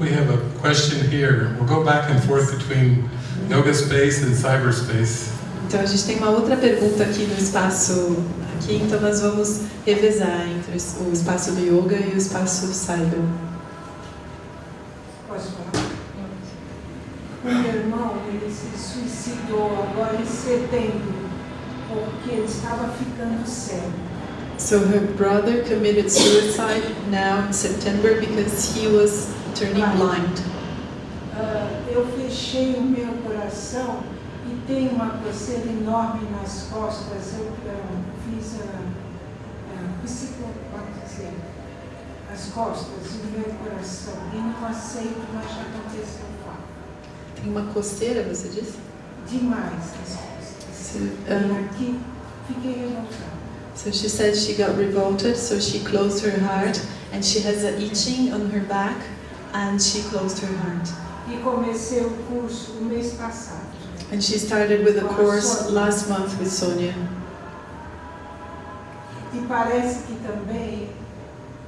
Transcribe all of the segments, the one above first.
we have a question here. We'll go back and forth between yoga space and cyberspace. Então a gente tem uma outra pergunta aqui no espaço aqui, então nós vamos revezar entre o espaço do yoga e o espaço cyber. Posso falar? O meu irmão, ele se suicidou agora em setembro, porque ele estava ficando cego. So her brother committed suicide now in September because he was turning blind. Ah, eu fechei o meu coração e tenho uma coceira enorme nas costas. Eu ah, fiz a, a psicopatia, as costas e o meu coração. E não aceito, mas já aconteceu fato. Tem uma coceira, você disse? Demais as costas. So, E um, aqui fiquei revoltada. so she said she got revolted, so she closed her heart, and she has a itching on her back, and she closed her heart. E comecei o curso o mês passado. And she started with a course last month with Sonia. E parece que também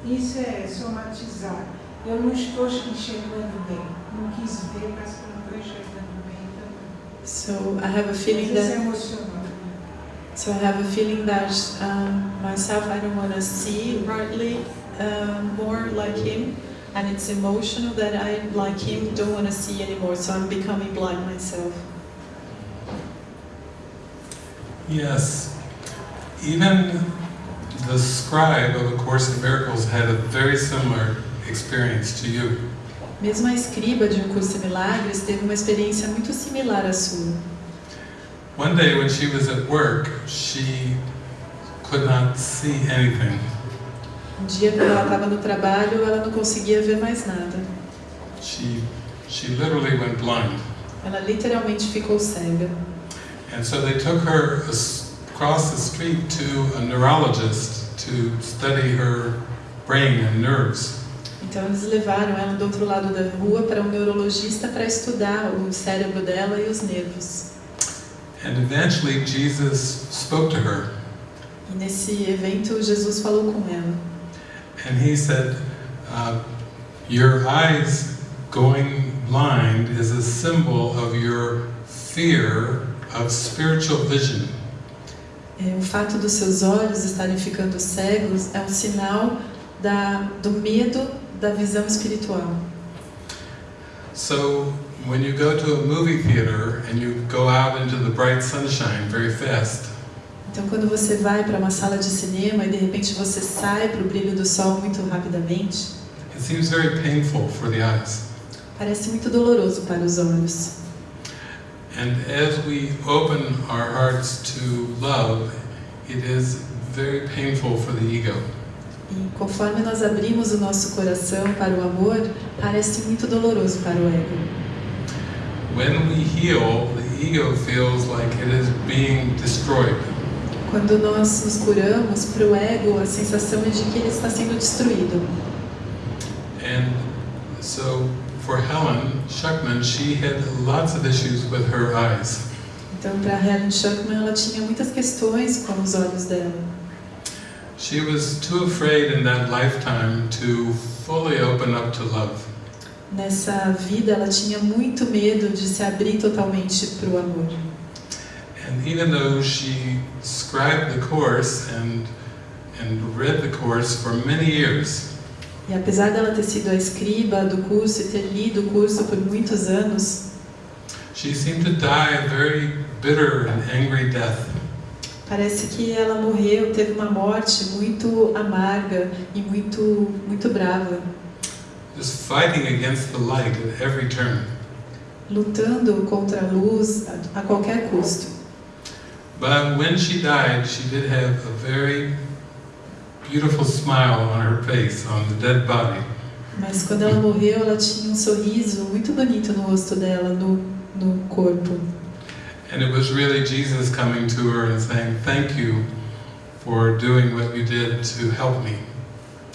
isso é somatizar. Eu não estou enxergando bem. Não quis ver, mas não estou enxergando bem também. So I have a feeling Mas isso é that so I have a feeling that um, myself I don't want to see rightly um, more like him, and it's emotional that I like him don't want to see anymore. So I'm becoming blind myself. Yes. Even the scribe of A Course in Miracles had a very similar experience to you. Mesmo a escriba de um curso de milagres teve uma experiência muito similar à sua. One day when she was at work, she could not see anything. Um dia quando ela estava no trabalho, ela não conseguia ver mais nada. She, she literally went blind. Ela literalmente ficou cega. And so they took her across the street to a neurologist to study her brain and nerves. Então eles levaram ela do outro lado da rua para um neurologista para estudar o cérebro dela e os nervos. And eventually Jesus spoke to her E nesse evento Jesus falou com ela. And he said, uh, Your eyes going blind is a symbol of your fear of spiritual vision. O fato dos seus olhos estarem ficando cegos é um sinal da, do medo da visão espiritual. So when you go to a movie theater and you go out into the bright sunshine very fast, Então, quando você vai para uma sala de cinema e de repente você sai para o brilho do sol muito rapidamente, it seems very painful for the eyes. parece muito doloroso para os olhos. And as we open our hearts to love, it is very painful for the ego. E conforme nós abrimos o nosso coração para o amor, parece muito doloroso para o ego. When we heal, the ego feels like it is being destroyed. Quando nós nos curamos, para o ego a sensação é de que ele está sendo destruído. And so for Helen Schuckman, she had lots of issues with her eyes. Então, para Helen Schuckman, ela tinha muitas questões com os olhos dela. She was too afraid in that lifetime to fully open up to love. Nessa vida, ela tinha muito medo de se abrir totalmente para o amor. And even though she scribed the course and and read the course for many years, E apesar dela ter sido a escriba do curso e ter lido o curso por muitos anos, she seemed to die a very bitter and angry death. parece que ela morreu, teve uma morte muito amarga e muito, muito brava, Just fighting against the light at every turn. lutando contra a luz a, a qualquer custo. But when she died, she did have a very beautiful smile on her face, on the dead body. Mas quando ela morreu, ela tinha um sorriso muito bonito no rosto dela, no, no corpo. And it was really Jesus coming to her and saying, Thank you for doing what you did to help me.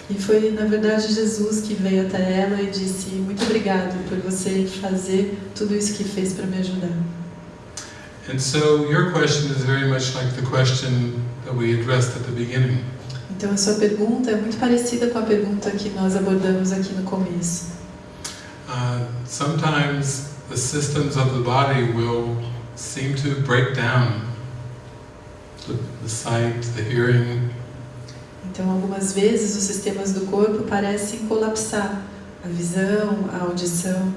E foi, na verdade, Jesus que veio até ela e disse: Muito obrigado por você fazer tudo isso que fez para me ajudar. Então, a sua pergunta é muito parecida com a pergunta que nós abordamos aqui no começo. uh, sometimes the systems of the body will seem to break down. The, the sight, the hearing, Então, algumas vezes os sistemas do corpo parecem colapsar. A visão, a audição.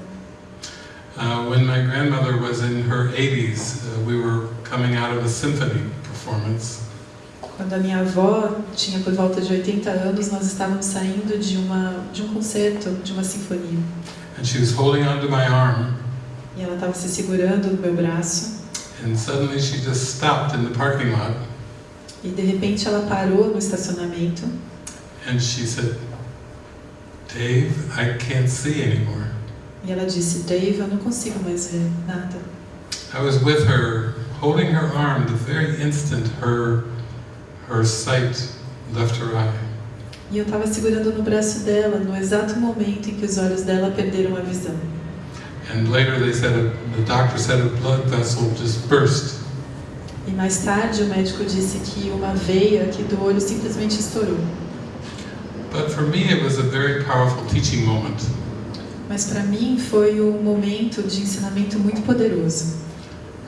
Uh, when my grandmother was in her 80s, uh, we were coming out of a symphony performance, Quando a minha avó tinha por volta de 80 anos, nós estávamos saindo de, uma, de um concerto, de uma sinfonia. and she was holding onto my arm, E ela estava se segurando no meu braço. and suddenly she just stopped in the parking lot, E de repente ela parou no estacionamento and she said, Dave, I can't see anymore. E ela disse: Dave, eu não consigo mais ver nada. I was with her, holding her arm the very instant her, her sight left her eye. E eu estava segurando no braço dela no exato momento em que os olhos dela perderam a visão. And later they said, a, the doctor said a blood vessel just burst. E mais tarde o médico disse que uma veia aqui do olho simplesmente estourou. But for me, it was a very powerful teaching moment. Mas para mim foi um momento de ensinamento muito poderoso,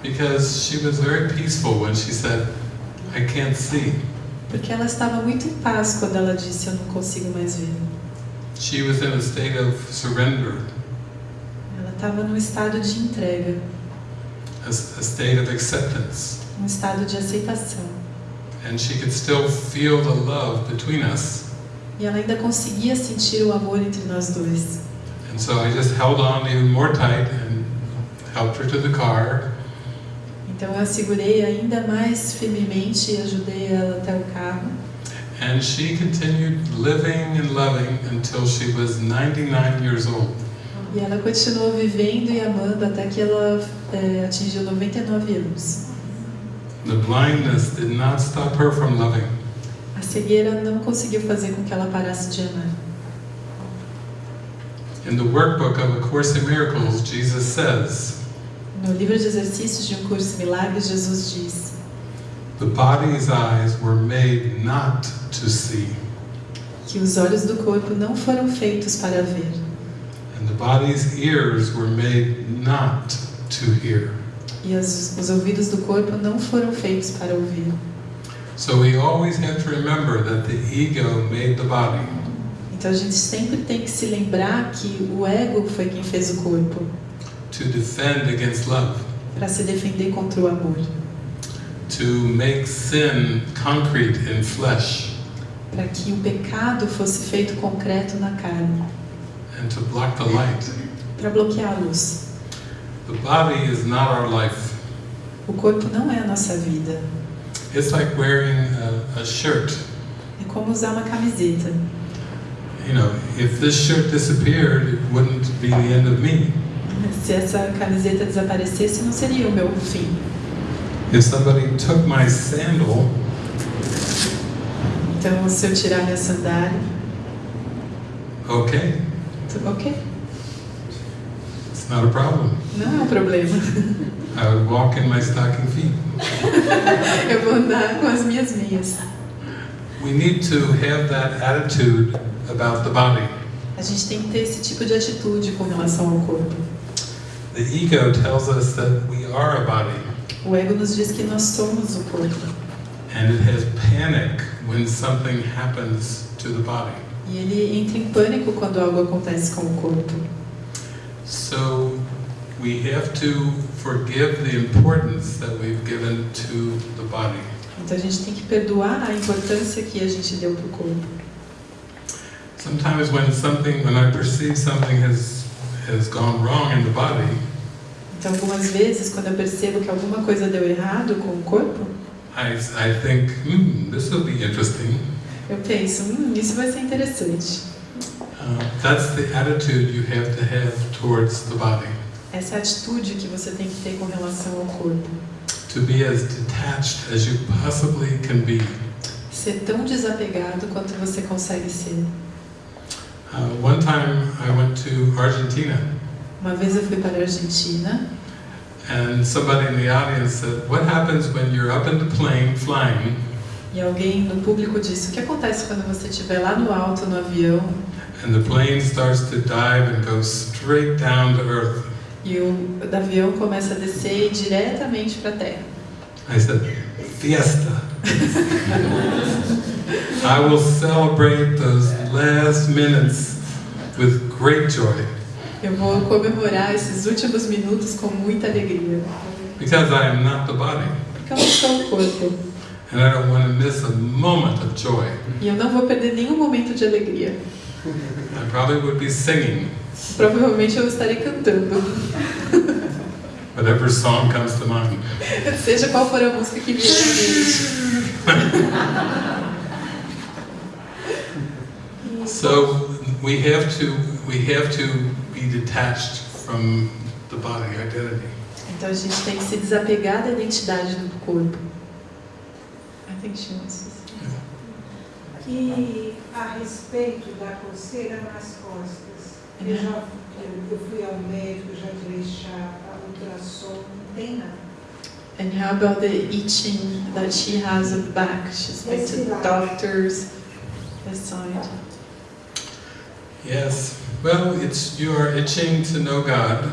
Because she was very peaceful when she said, I can't see. porque ela estava muito em paz quando ela disse eu não consigo mais ver. She was in a state of surrender, Ela estava num estado de entrega, a, a state of acceptance. um estado de aceitação. And she could still feel the love between us. E ela ainda conseguia sentir o amor entre nós dois. And so I just held on even more tight and helped her to the car. Então eu segurei ainda mais firmemente e ajudei ela até o carro. And she continued living and loving until she was 99 years old. E ela continuou vivendo e amando até que ela é, atingiu 99 anos. The blindness did not stop her from loving. A cegueira não conseguiu fazer com que ela parasse de amar. In the workbook of A Course in Miracles, Jesus says, No livro de exercícios de um curso de milagres, Jesus diz: The body's eyes were made not to see, que os olhos do corpo não foram feitos para ver, and the body's ears were made not to hear. e as, os ouvidos do corpo não foram feitos para ouvir. So we always have to remember that the ego made the body. Então a gente sempre tem que se lembrar que o ego foi quem fez o corpo to defend against love, para se defender contra o amor, to make sin concrete in flesh, para que o pecado fosse feito concreto na carne, and to block the light. para bloquear a luz. The body is not our life. O corpo não é a nossa vida. It's like wearing a, a shirt. É como usar uma camiseta. You know, if this shirt disappeared, it wouldn't be the end of me. Se essa camiseta desaparecesse, não seria o meu fim. If somebody took my sandal, Então, se eu tirar minha sandália, okay, tudo ok, it's not a problem. não é um problema. I would walk in my stocking feet. Eu vou andar com as minhas meias. We need to have that attitude about the body. A gente tem que ter esse tipo de atitude com relação ao corpo. The ego tells us that we are a body, O ego nos diz que nós somos o corpo. and it has panic when something happens to the body. E ele entra em pânico quando algo acontece com o corpo. So we have to forgive the importance that we've given to the body. Então a gente tem que perdoar a importância que a gente deu para o corpo. Sometimes when something, when I perceive something has has gone wrong in the body, Então algumas vezes, quando eu percebo que alguma coisa deu errado com o corpo, I, I think, hmm, this will be interesting. eu penso, hum, isso vai ser interessante. Uh, that's the attitude you have to have towards the body. Essa é a atitude que você tem que ter com relação ao corpo. To be as detached as you possibly can be. Ser tão desapegado quanto você consegue ser. Uh, one time I went to Argentina Uma vez eu fui para a Argentina and somebody in the audience said, What happens when you're up in the plane flying e alguém no público disse: O que acontece quando você estiver lá no alto no avião and the plane starts to dive and goes straight down to earth. E o avião começa a descer ir diretamente para a Terra. I said, fiesta. I will celebrate those last minutes with great joy Eu vou comemorar esses últimos minutos com muita alegria. because I am not the body Porque eu não sou o corpo. and I don't want to miss a moment of joy. E eu não vou perder nenhum momento de alegria. I probably would be singing Provavelmente eu estarei cantando. whatever song comes to mind. Seja qual for a música que vier à mente. So we have to we have to be detached from the body identity. Então a gente tem que se desapegar da identidade do corpo. I think she wants to say. E a respeito da coceira nas costas, eu já eu, eu fui ao médico, já tirei chá, ultrassom, não tem nada. And how about the itching that she has on the back? She's been to the doctors. This side. Yes. Well, it's you are itching to know God,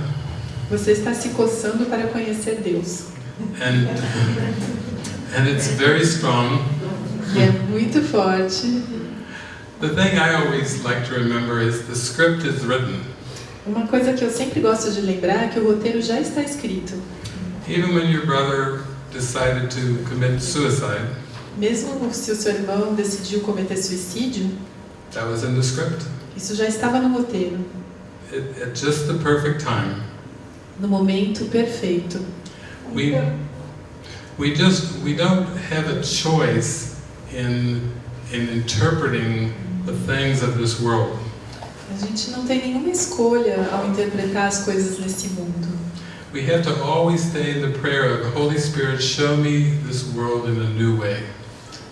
Você está se coçando para conhecer Deus. and and it's very strong. E é muito forte. The thing I always like to remember is the script is written. Uma coisa que eu sempre gosto de lembrar é que o roteiro já está escrito. Even when your brother decided to commit suicide, Mesmo se o seu irmão decidiu cometer suicídio, that was in the script. Isso já estava no roteiro, It, at just the perfect time. no momento perfeito. We we just we don't have a choice in in interpreting the things of this world. A gente não tem nenhuma escolha ao interpretar as coisas nesse mundo. We have to always stay in the prayer of Holy Spirit, show me this world in a new way.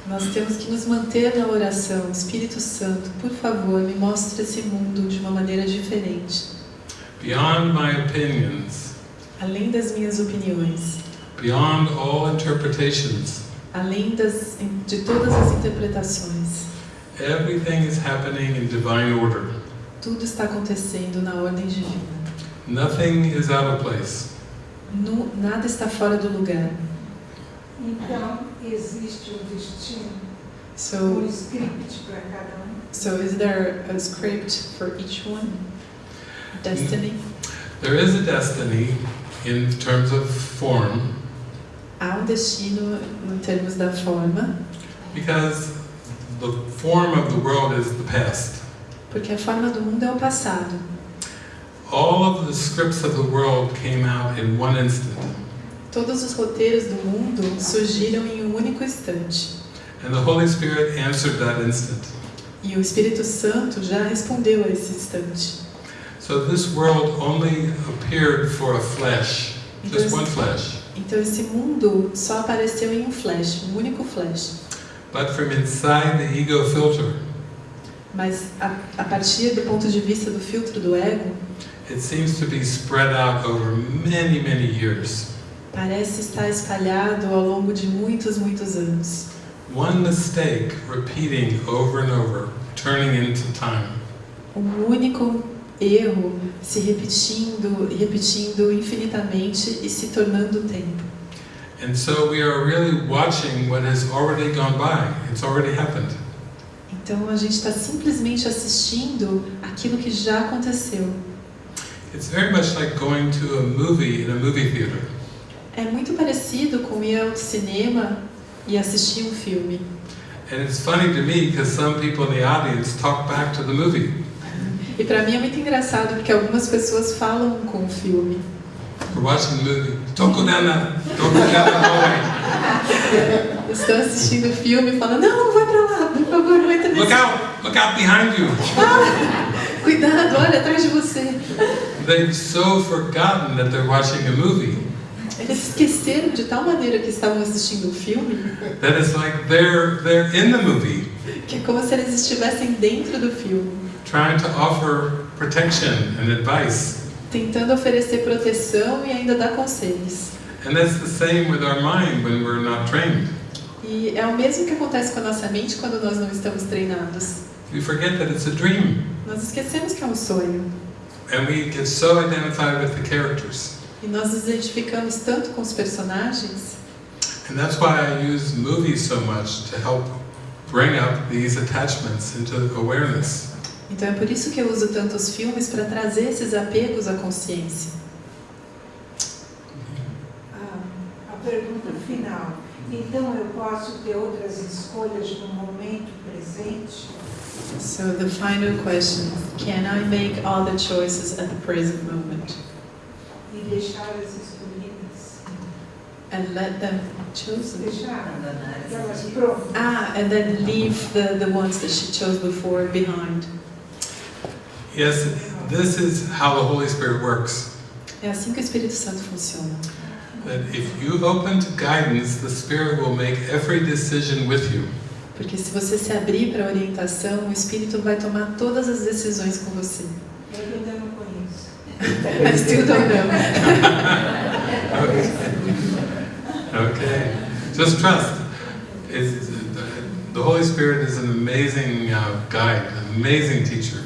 Nós temos que nos manter na oração. Espírito Santo, por favor, me mostre esse mundo de uma maneira diferente. Beyond my opinions, Além das minhas opiniões, beyond all interpretations, além das, de todas as interpretações, everything is happening in divine order. tudo está acontecendo na ordem divina. Nothing is out of place. Nu- nada está fora do lugar. Então, existe um destino, So, um script para cada um. so is there a script for each one? Destiny? There is a destiny in terms of form Há um destino em termos da forma, because the form of the world is the past. porque a forma do mundo é o passado. All of the scripts of the world came out in one instant. Todos os roteiros do mundo surgiram em um único instante. And the Holy Spirit answered that instant. E o Espírito Santo já respondeu a esse instante. So this world only appeared for a flash, just one flash. Então esse mundo só apareceu em um flash, um único flash. But from inside the ego filter, Mas a, a partir do ponto de vista do filtro do ego, it seems to be spread out over many, many years. Parece estar espalhado ao longo de muitos, muitos anos. One mistake repeating over and over, turning into time. Um único erro se repetindo repetindo infinitamente e se tornando tempo. And so we are really watching what has already gone by. It's already happened. Então a gente está simplesmente assistindo aquilo que já aconteceu. It's very much like going to a movie in a movie theater. É muito parecido com ir ao cinema e assistir um filme. And it's funny to me because some people in the audience talk back to the movie. E para mim é muito engraçado porque algumas pessoas falam com o filme. We're watching the movie. That hallway. Estão assistindo o filme e falam: Não, não vai pra lá, por favor, não entra Look nesse. out! Look out behind you. Cuidado, olha atrás de você. They've so forgotten that they're watching a movie Eles esqueceram de tal maneira que estavam assistindo o filme that it's like they're they're in the movie, que é como se eles estivessem dentro do filme, trying to offer protection and advice. tentando oferecer proteção e ainda dar conselhos. And that's the same with our mind when we're not trained. E é o mesmo que acontece com a nossa mente quando nós não estamos treinados. we forget that it's a dream. Nós esquecemos que é um sonho. And we get so identified with the characters. E nós nos identificamos tanto com os personagens. And that's why I use movies so much to help bring up these attachments into awareness. Então é por isso que eu uso tantos filmes para trazer esses apegos à consciência. A, a pergunta final. Então eu posso ter outras escolhas no momento presente? So the final question, can I make all the choices at the present moment E deixar as escolhidas? and let them choose? prontas? Ah, and then leave the, the ones that she chose before behind. Yes, this is how the Holy Spirit works. É assim que o Espírito Santo funciona. That if you open to guidance, the Spirit will make every decision with you. Porque se você se abrir para a orientação, o Espírito vai tomar todas as decisões com você. Eu ainda não conheço. I still don't know. Okay, just trust. It's, the Holy Spirit is an amazing uh, guide, an amazing teacher.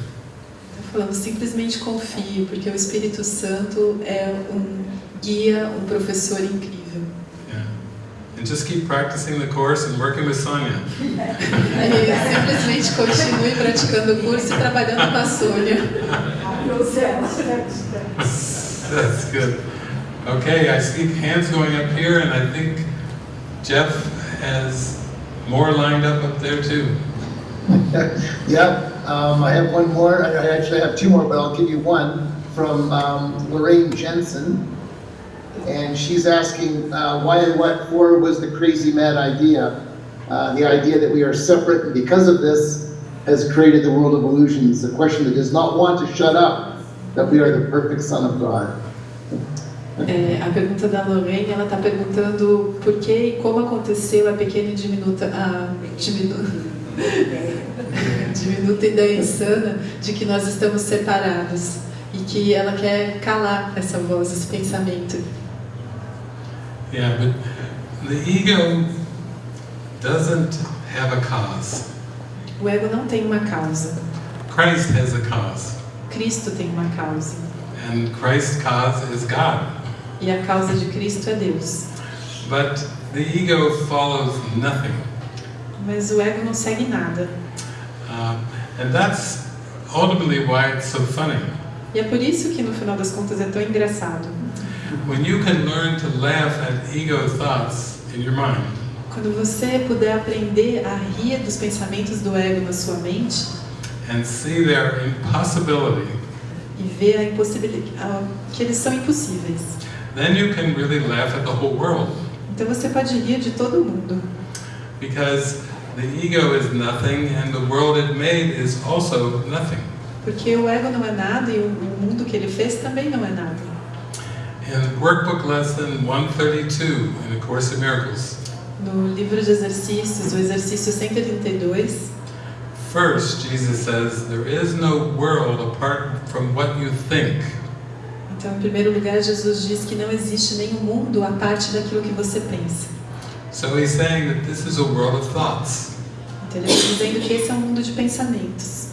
Falando simplesmente confie, porque o Espírito Santo é um guia, um professor incrível. Yeah. And just keep practicing the course and working with Sonia. E simplesmente continue praticando o curso e trabalhando com a Sônia. Steps, steps, steps. That's good. Okay, I see hands going up here, and I think Jeff has more lined up up there too. Yeah, um, I have one more, I I actually have two more, but I'll give you one from um, Lorraine Jensen. And she's asking, uh, why and what for was the crazy mad idea? Uh, the idea that we are separate and because of this has created the world of illusions. The question that does not want to shut up, that we are the perfect son of God. É, a pergunta da Lorraine, ela está perguntando por que e como aconteceu a pequena e diminuta, a diminu, diminuta ideia insana de que nós estamos separados e que ela quer calar essa voz, esse pensamento. Yeah, but the ego doesn't have a cause. O ego não tem uma causa, Christ has a cause, Cristo tem uma causa. and Christ's cause is God. E a causa de Cristo é Deus. But the ego follows nothing. Mas o ego não segue nada. Um, and that's ultimately why it's so funny. E é por isso que no final das contas é tão engraçado. When you can learn to laugh at ego thoughts in your mind, Quando você puder aprender a rir dos pensamentos do ego na sua mente and see their impossibility, e ver a impossibilidade, que eles são impossíveis. then you can really laugh at the whole world. Então você pode rir de todo mundo, Because the ego is nothing and the world it made is also nothing. porque o ego não é nada e o o mundo que ele fez também não é nada. In Workbook Lesson 132 in A Course in Miracles, No livro de exercícios, o exercício 132, first Jesus says, There is no world apart from what you think. então em primeiro lugar Jesus diz que não existe nenhum mundo a parte daquilo que você pensa. So he's saying that this is a world of thoughts. Então ele está dizendo que esse é um mundo de pensamentos.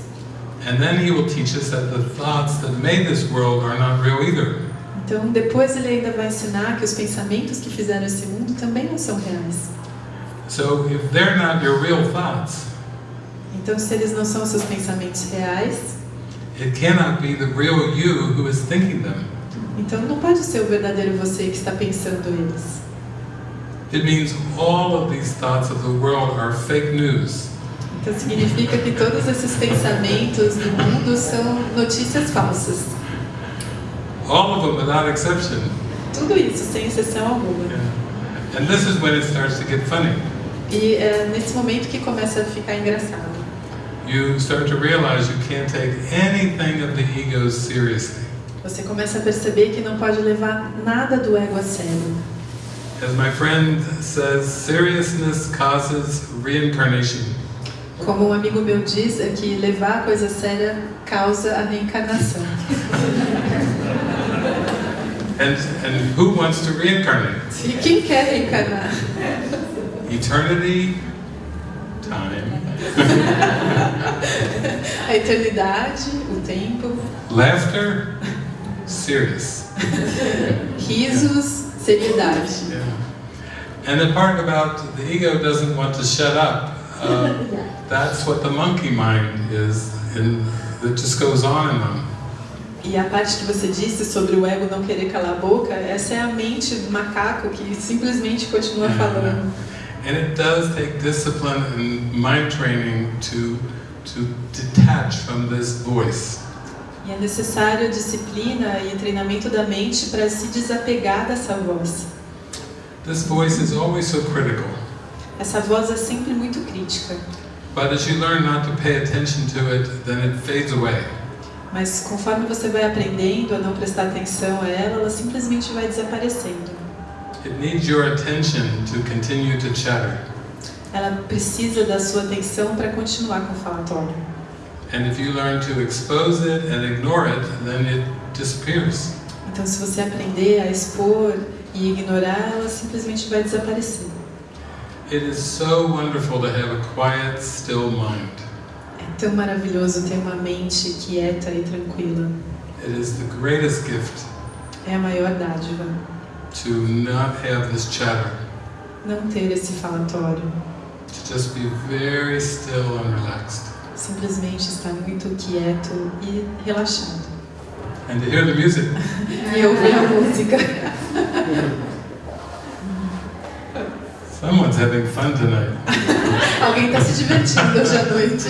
And then he will teach us that the thoughts that made this world are not real either. Então depois ele ainda vai ensinar que os pensamentos que fizeram esse mundo também não são reais. So if they're not your real thoughts, Então se eles não são seus pensamentos reais, it cannot be the real you who is thinking them. então não pode ser o verdadeiro você que está pensando eles. It means all of these thoughts of the world are fake news. Então significa que todos esses pensamentos do mundo são notícias falsas. All of them without exception. Tudo isso, sem exceção alguma. Yeah. And this is when it starts to get funny. E é nesse momento que começa a ficar engraçado. You start to realize you can't take anything of the ego seriously. Você começa a perceber que não pode levar nada do ego a sério. As my friend says, seriousness causes reincarnation. Como um amigo meu diz, é que levar a coisa séria causa a reencarnação. And, and who wants to reincarnate? E quem quer reencarnar? Eternity, time. A eternidade, o tempo, Laughter, serious. risos, seriedade. Yeah. And the part about the ego doesn't want to shut up, uh, that's what the monkey mind is, and it just goes on and on. E a parte que você disse sobre o ego não querer calar a boca, essa é a mente do macaco que simplesmente continua falando. And it does take discipline and mind training to, to detach from this voice. E é necessário disciplina e treinamento da mente para se desapegar dessa voz. This voice is always so critical. Essa voz é sempre muito crítica, But as you learn not to pay attention to it, then it fades away. mas conforme você vai aprendendo a não prestar atenção a ela, ela simplesmente vai desaparecendo. It needs your attention to continue to chatter. Ela precisa da sua atenção para continuar com o falatório. And if you learn to expose it and ignore it, then it disappears. Então, se você aprender a expor e ignorar, ela simplesmente vai desaparecer. It is so wonderful to have a quiet, still mind. É tão maravilhoso ter uma mente quieta e tranquila. It is the greatest gift É a maior dádiva to not have this chatter, não ter esse falatório. to just be very still and relaxed. Simplesmente estar muito quieto e relaxado. And to hear the music. E ouvir a música. Someone's having fun tonight. Alguém está se divertindo hoje à noite.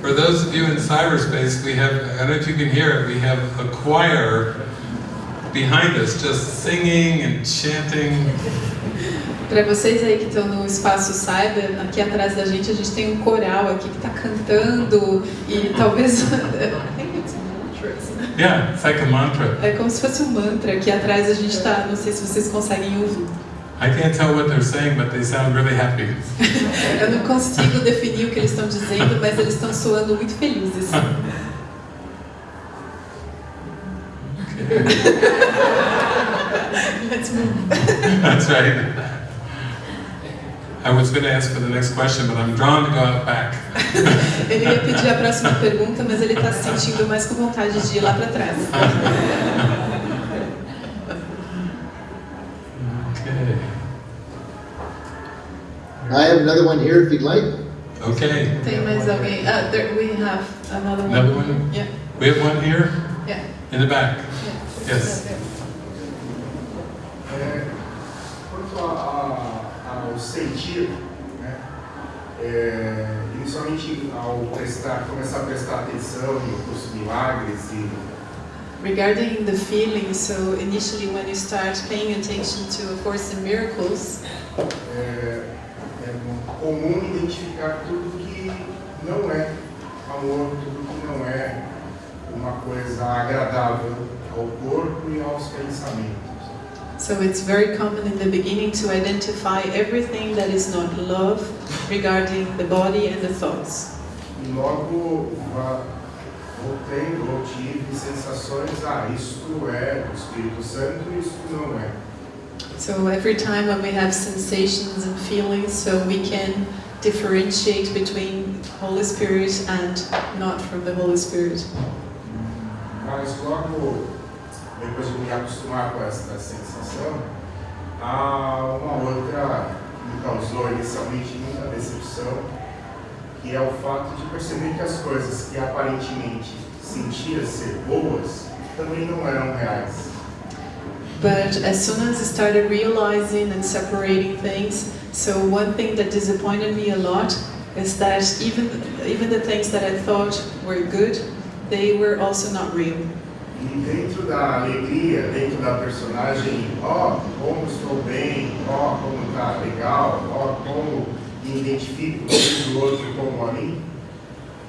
For those of you in cyberspace, we have, I don't know if you can hear it, we have a choir behind us just singing and chanting. Para vocês aí que estão no espaço cyber, aqui atrás da gente a gente tem um coral aqui que está cantando e talvez. I think it's mantras. Yeah, it's like a mantra. É como se fosse um mantra. Aqui atrás a gente está, não sei se vocês conseguem ouvir. I can't tell what they're saying, but they sound really happy. Eu não consigo definir o que eles estão dizendo, mas eles estão soando muito felizes. Let's move. That's right. I was going to ask for the next question, but I'm drawn to go out back. Ele ia pedir a próxima pergunta, mas ele está se sentindo mais com vontade de ir lá para trás. Okay. I have another one here if you'd like. Okay. Tem mais alguém? Ah, there, we have another one. Another one? Yeah. We have one here Yeah. in the back. yeah. Yes. É, quanto a, a, ao sentir, né, é, inicialmente ao prestar, começar a prestar atenção no curso de milagres e Regarding the feeling, so initially when you start paying attention to A Course in Miracles, é, é comum identificar tudo que não é amor, tudo que não é uma coisa agradável ao corpo e aos pensamentos. so it's very common in the beginning to identify everything that is not love regarding the body and the thoughts. E logo va- ou tive sensações, ah, isto é Espírito Santo, isto não é. So every time when we have sensations and feelings, so we can differentiate between Holy Spirit and not from the Holy Spirit. Mas logo, depois de me acostumar com essa sensação, há uma outra que me causou inicialmente muita decepção, que é o fato de perceber que as coisas que aparentemente sentia ser boas também não eram reais. But as soon as I started realizing and separating things, so one thing that disappointed me a lot is that even even the things that I thought were good, they were also not real. E dentro da alegria, dentro da personagem, ó, como estou bem, ó, como tá legal, ó, como me identifico com o outro como a mim.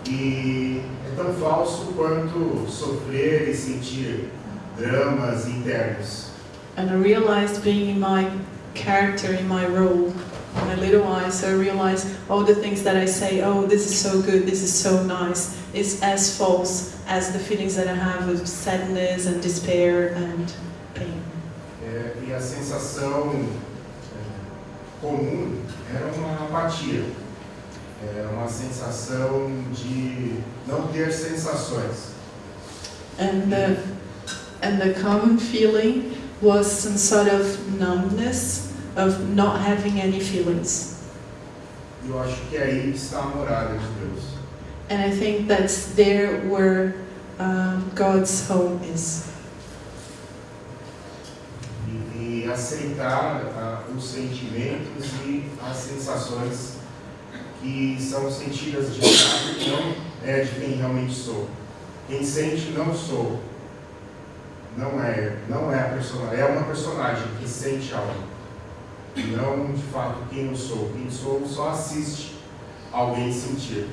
E é tão falso quanto sofrer e sentir dramas internos. And I realized being in my character, in my role, my little eyes, I realized all the things that I say, oh, this is so good, this is so nice, is as false as the feelings that I have of sadness and despair and pain. É, e a sensação é, comum era uma apatia. É uma sensação de não ter sensações. And the, and the common feeling was some sort of numbness, of not having any feelings. Eu acho que é aí está a morada de Deus. And I think that's there where um, God's home is. E, aceitar ah, os sentimentos e as sensações que são sentidas de fato não é de quem realmente sou. Quem sente não sou. Não é, não é a personagem, é uma personagem que sente algo. Não de fato quem eu sou. Quem sou só assiste alguém sentir.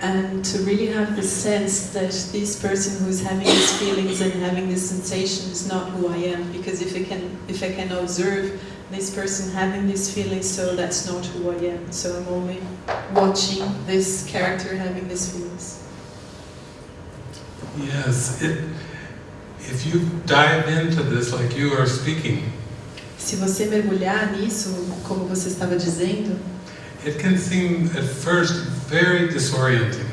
And to really have the sense that this person who's having these feelings and having this sensation is not who I am, because if I can, if I can observe this person having these feelings, so that's not who I am. So I'm only watching this character having these feelings. Yes, it, if you dive into this like you are speaking, Se você mergulhar nisso, como você estava dizendo, it can seem at first very disorienting.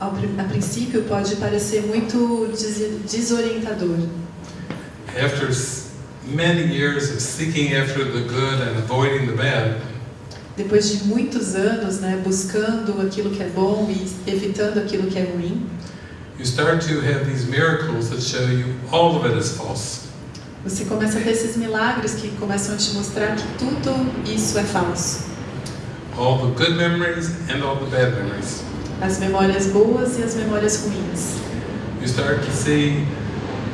ao a princípio pode parecer muito des- desorientador. After many years of seeking after the good and avoiding the bad, Depois de muitos anos, né, buscando aquilo que é bom e evitando aquilo que é ruim, you start to have these miracles that show you all of it is false. você começa a ter esses milagres que começam a te mostrar que tudo isso é falso. All the good memories and all the bad memories. As memórias boas e as memórias ruins. You start to see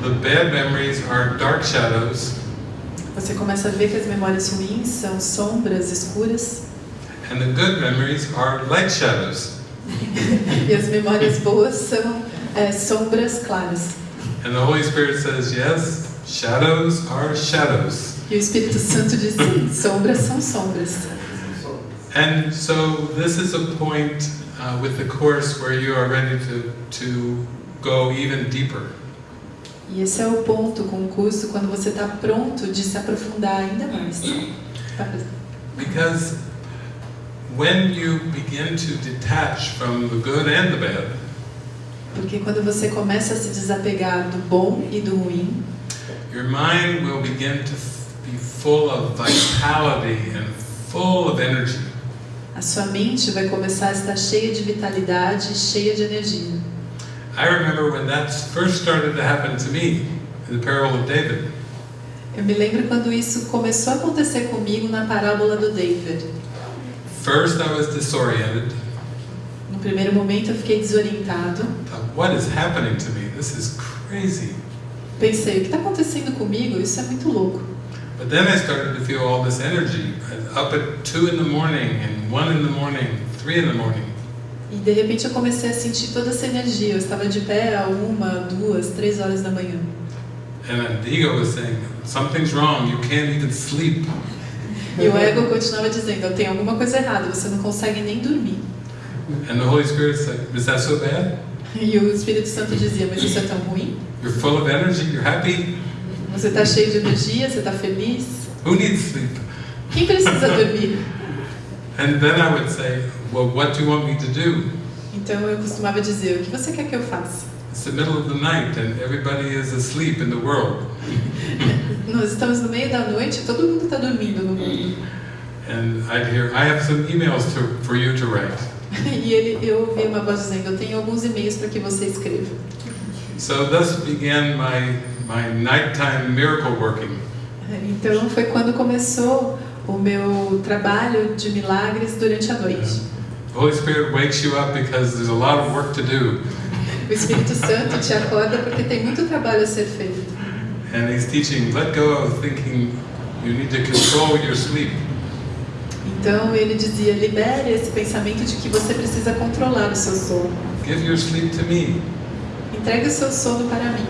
the bad memories are dark shadows Você começa a ver que as memórias ruins são sombras escuras and the good memories are light shadows. e as memórias boas são é, sombras claras. And the Holy Spirit says, yes, shadows are shadows. E o Espírito Santo diz sim, sombras são sombras. And so this is a point uh, with the course where you are ready to, to go even deeper. E esse é o ponto com o curso quando você está pronto de se aprofundar ainda mais. Tá? Because when you begin to detach from the good and the bad, Porque quando você começa a se desapegar do bom e do ruim, your mind will begin to be full of vitality and full of energy. A sua mente vai começar a estar cheia de vitalidade, cheia de energia. I remember when that first started to happen to me in the parable of David. Eu me lembro quando isso começou a acontecer comigo na parábola do David. First, I was disoriented. No primeiro momento eu fiquei desorientado. Thought, what is happening to me? This is crazy. Pensei, o que está acontecendo comigo? Isso é muito louco. But then I started to feel all this energy up at two in the morning and one in the morning, three in the morning. E de repente eu comecei a sentir toda essa energia. Eu estava de pé a uma, duas, três horas da manhã. And the ego was saying, something's wrong, you can't even sleep. E o ego continuava dizendo: tem alguma coisa errada, você não consegue nem dormir. And the Holy Spirit said, is that so bad? E o Espírito Santo dizia: mas isso é tão ruim? You're full of energy, you're happy? Você está cheio de energia, você está feliz? Who needs sleep? Quem precisa dormir? And then I would say, well, what do you want me to do? Então eu costumava dizer: o que você quer que eu faça? It's the middle of the night and everybody is asleep in the world. Nós estamos no meio da noite, todo mundo está dormindo no mundo. And I'd hear, I have some emails to, for you to write. E ele, eu ouvi uma voz dizendo: eu tenho alguns e-mails para que você escreva. So thus began my, my nighttime miracle working. Então foi quando começou o meu trabalho de milagres durante a noite. The Holy Spirit wakes you up because there's a lot of work to do. O Espírito Santo te acorda porque tem muito trabalho a ser feito. And He's teaching, let go of thinking you need to control your sleep. Então ele dizia: libere esse pensamento de que você precisa controlar o seu sono. Give your sleep to me. Entregue o seu sono para mim.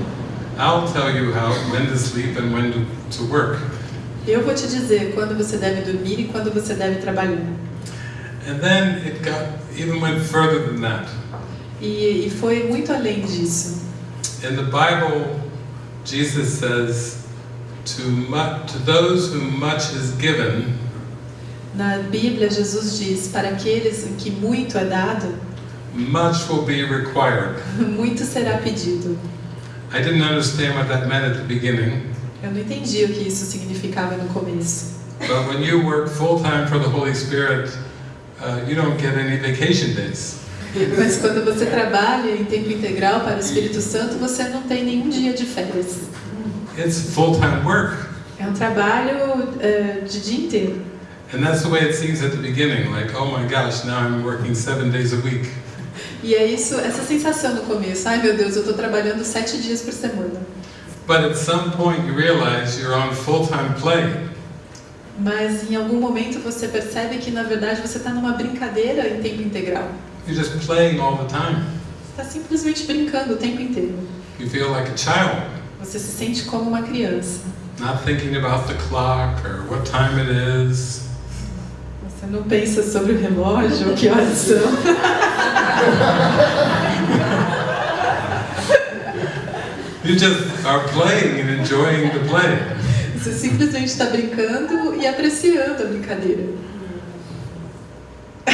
I'll tell you how, when to sleep and when to, to work. Eu vou te dizer quando você deve dormir e quando você deve trabalhar. And then it got even went further than that. E, e foi muito além disso. In the Bible, Jesus says, to, mu- to those whom much is given, Na Bíblia, Jesus diz: para aqueles que muito é dado, much will be required. muito será pedido. I didn't understand what that meant at the beginning, Eu não entendi o que isso significava no começo. but when you work full time for the Holy Spirit, uh, you don't get any vacation days. Mas quando você trabalha em tempo integral para o Espírito Santo, você não tem nenhum dia de férias. It's full time work. É um trabalho eh, de dia inteiro. And that's the way it seems at the beginning, like, oh my gosh, now I'm working seven days a week. E é isso, essa sensação no começo. Ai meu Deus, eu estou trabalhando sete dias por semana. But at some point you realize you're on full time play. Mas em algum momento você percebe que na verdade você está numa brincadeira em tempo integral. You're just playing all the time. Está simplesmente brincando o tempo inteiro. You feel like a child, Você se sente como uma criança. not thinking about the clock or what time it is. Você não pensa sobre o relógio, que horas são. You just are playing and enjoying the play. Você simplesmente está brincando e apreciando a brincadeira. I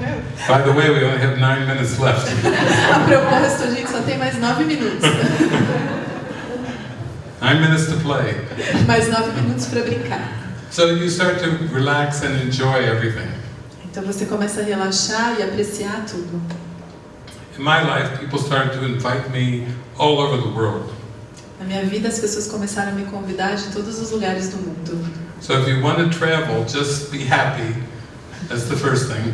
know. By the way, we only have nine minutes left. A propósito, a gente só tem mais nove minutos. Nine minutes to play. Mais nove minutos para brincar. So you start to relax and enjoy everything. Então você começa a relaxar e apreciar tudo. In my life, people started to invite me all over the world. Na minha vida, as pessoas começaram a me convidar de todos os lugares do mundo. So if you want to travel, just be happy. That's the first thing.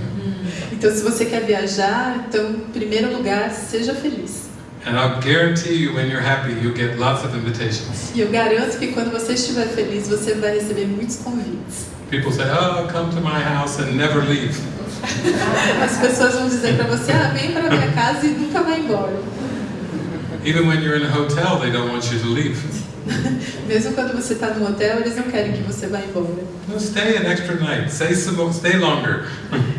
Então, se você quer viajar, então, em primeiro lugar, seja feliz. And I'll guarantee you, when you're happy, you'll get lots of invitations. E eu garanto que quando você estiver feliz, você vai receber muitos convites. People say, "Oh, come to my house and never leave." As pessoas vão dizer para você: ah, vem para minha casa e nunca vai embora. Even when you're in a hotel, they don't want you to leave. Mesmo quando você está no hotel, eles não querem que você vá embora. No, stay an extra night. Stay some, stay longer.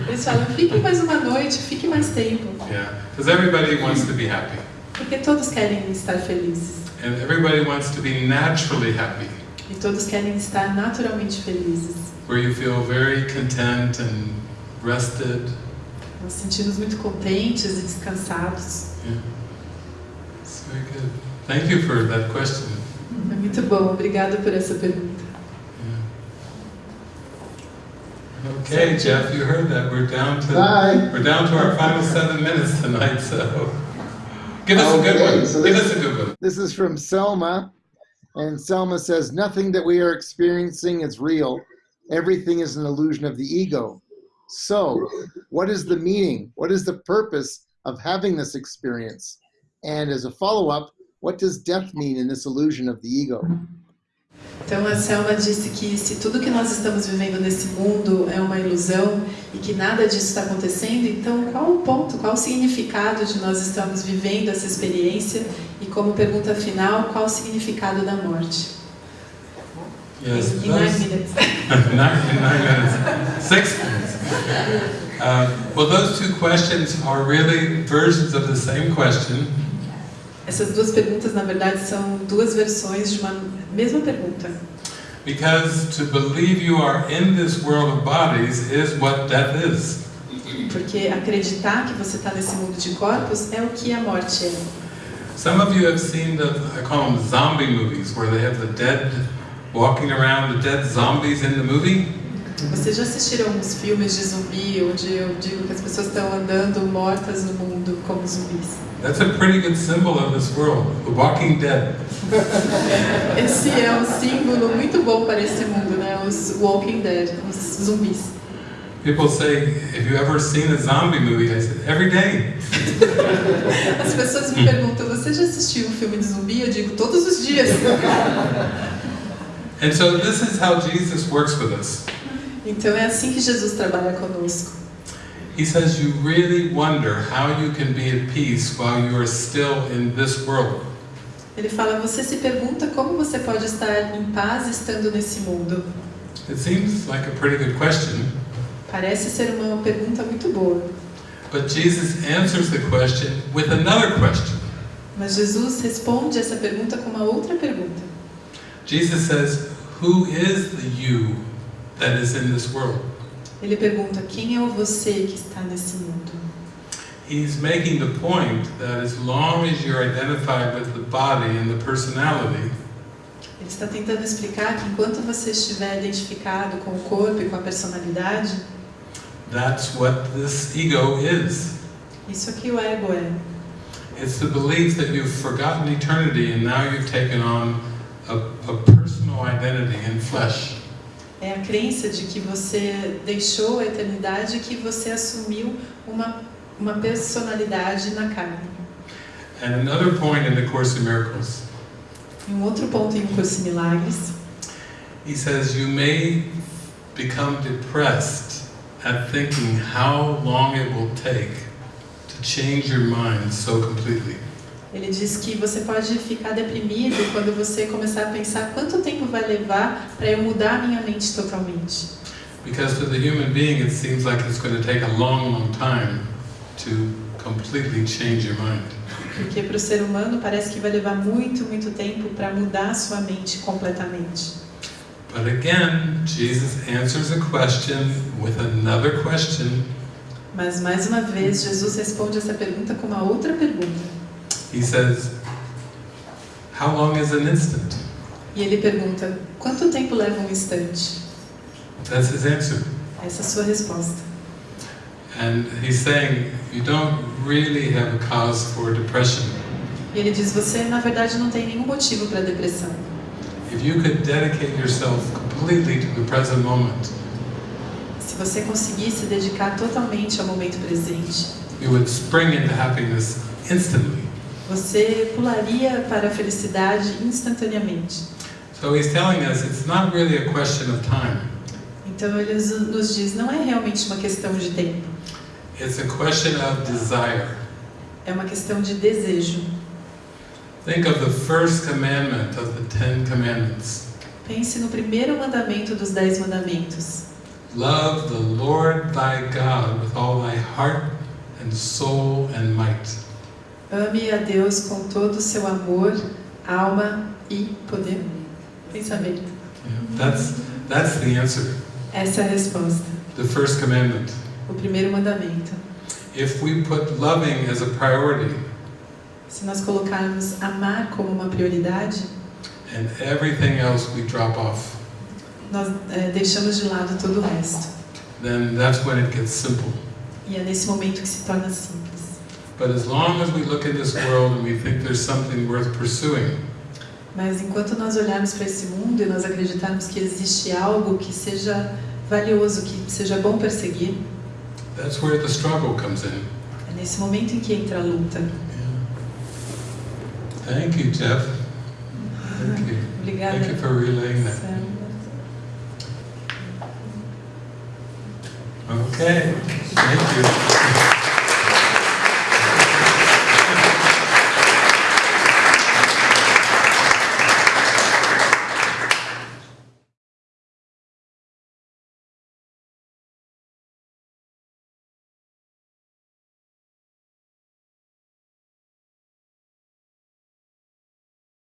Eles falam: fique mais uma noite, fique mais tempo. Yeah, because everybody wants to be happy, Porque todos querem estar felizes. and everybody wants to be naturally happy, E todos querem estar naturalmente felizes. where you feel very content and rested. Nos sentimos muito contentes e descansados. Yeah. It's very good. Thank you for that question. É muito bom, obrigada por essa pergunta. Yeah. Okay, Jeff, you heard that. We're down to Bye. we're down to our final seven minutes tonight. So give us a good one. so give us a good one. This is from Selma, and Selma says, Nothing that we are experiencing is real. Everything is an illusion of the ego. So, what is the meaning? What is the purpose of having this experience? And as a follow up, what does death mean in this illusion of the ego? Então a Selma disse que se tudo que nós estamos vivendo nesse mundo é uma ilusão e que nada disso está acontecendo, então qual o ponto, qual o significado de nós estamos vivendo essa experiência? E como pergunta final, qual o significado da morte? Yes, in, in nine minutes. nine, in nine minutes. Six minutes. Uh, well, those two questions are really versions of the same question, Essas duas perguntas, na verdade, são duas versões de uma mesma pergunta. because to believe you are in this world of bodies is what death is. Porque acreditar que você está nesse mundo de corpos é o que a morte é. Some of you have seen the, I call them zombie movies, where they have the dead walking around, the dead zombies in the movie. Vocês já assistiram uns filmes de zumbi onde eu digo que as pessoas estão andando mortas no mundo como zumbis? That's a pretty good symbol of this world, the walking dead. Esse é um símbolo muito bom para esse mundo, né? Os Walking Dead, os zumbis. People say, have you ever seen a zombie movie? I said, every day. As pessoas me perguntam, você já assistiu um filme de zumbi? Eu digo, todos os dias. And so this is how Jesus works with us. Então é assim que Jesus trabalha conosco. He says you really wonder how you can be at peace while you are still in this world. Ele fala, você se pergunta como você pode estar em paz estando nesse mundo. It seems like a pretty good question, Parece ser uma pergunta muito boa. but Jesus answers the question with another question. Mas Jesus responde essa pergunta com uma outra pergunta. Jesus says, Who is the you that is in this world? Ele pergunta: quem é o você que está nesse mundo? He's making the point that as long as you're identified with the body and the personality, Ele está tentando explicar que enquanto você estiver identificado com o corpo e com a personalidade, that's what this ego is. isso aqui o ego é. It's the belief that you've forgotten eternity and now you've taken on a, a personal identity in flesh. É a crença de que você deixou a eternidade e que você assumiu uma, uma personalidade na carne. And another point in the Course in Miracles, um outro ponto em Curso em Milagres, he says you may become depressed at thinking how long it will take to change your mind so completely. Ele diz que você pode ficar deprimido quando você começar a pensar quanto tempo vai levar para eu mudar a minha mente totalmente. Because to the human being it seems like it's going to take a long, long time to completely change your mind. Porque para o ser humano parece que vai levar muito, muito tempo para mudar a sua mente completamente. But again, Jesus answers a question with another question. Mas mais uma vez, Jesus responde essa pergunta com uma outra pergunta. He says, How long is an instant? E ele pergunta: quanto tempo leva um instante? That's his answer. Essa é a sua resposta. And he's saying, You don't really have a cause for depression. E ele diz: você na verdade não tem nenhum motivo para depressão. If you could dedicate yourself completely to the present moment, Se você conseguir se dedicar totalmente ao momento presente, you would spring into happiness instantly. Você pularia para a felicidade instantaneamente. So he's telling us it's not really a question of time, Então ele nos- diz: não é realmente uma questão de tempo, it's a question of desire. é uma questão de desejo. Think of the first commandment of the Ten Commandments Pense no primeiro mandamento dos Dez Mandamentos: Love the Lord thy God with all thy heart and soul and might. Ame a Deus com todo o seu amor, alma e poder. Pensamento. Yeah, That's, that's the answer, Essa é a resposta. the first commandment. O primeiro mandamento. If we put loving as a priority Se nós colocarmos amar como uma prioridade, and everything else we drop off, nós eh, deixamos de lado todo o resto. then that's when it gets simple. E é nesse momento que se torna simples. But as long as we look at this world and we think there's something worth pursuing, Mas enquanto nós olharmos para esse mundo e nós acreditarmos que existe algo que seja valioso, que seja bom perseguir, that's where the struggle comes in. é nesse momento em que entra a luta. Thank you, Jeff. Thank you. Obrigada. Thank you for relaying that. Okay, thank you.